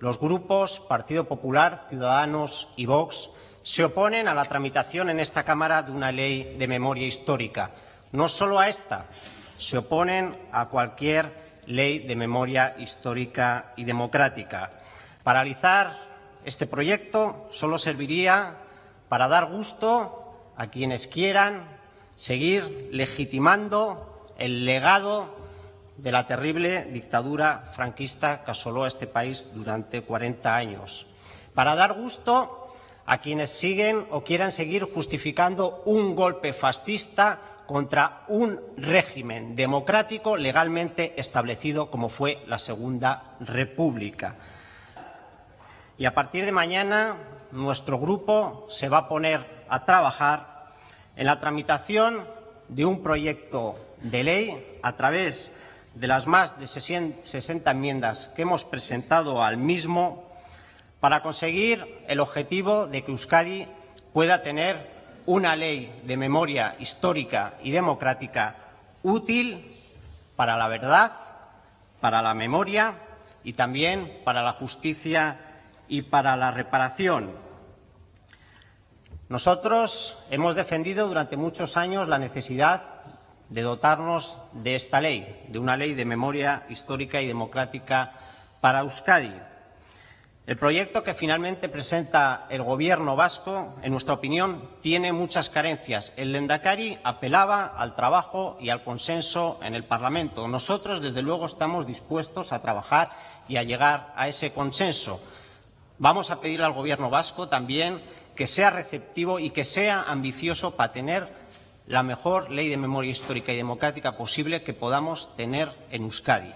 Los grupos Partido Popular, Ciudadanos y Vox se oponen a la tramitación en esta Cámara de una ley de memoria histórica. No solo a esta, se oponen a cualquier ley de memoria histórica y democrática. Paralizar este proyecto solo serviría para dar gusto a quienes quieran seguir legitimando el legado de la terrible dictadura franquista que asoló a este país durante 40 años, para dar gusto a quienes siguen o quieran seguir justificando un golpe fascista contra un régimen democrático legalmente establecido como fue la Segunda República. Y a partir de mañana nuestro grupo se va a poner a trabajar en la tramitación de un proyecto de ley a través de las más de 60 enmiendas que hemos presentado al mismo para conseguir el objetivo de que Euskadi pueda tener una ley de memoria histórica y democrática útil para la verdad, para la memoria y también para la justicia y para la reparación. Nosotros hemos defendido durante muchos años la necesidad de dotarnos de esta ley, de una ley de memoria histórica y democrática para Euskadi. El proyecto que finalmente presenta el Gobierno vasco, en nuestra opinión, tiene muchas carencias. El Lendakari apelaba al trabajo y al consenso en el Parlamento. Nosotros, desde luego, estamos dispuestos a trabajar y a llegar a ese consenso. Vamos a pedir al Gobierno vasco también que sea receptivo y que sea ambicioso para tener la mejor ley de memoria histórica y democrática posible que podamos tener en Euskadi.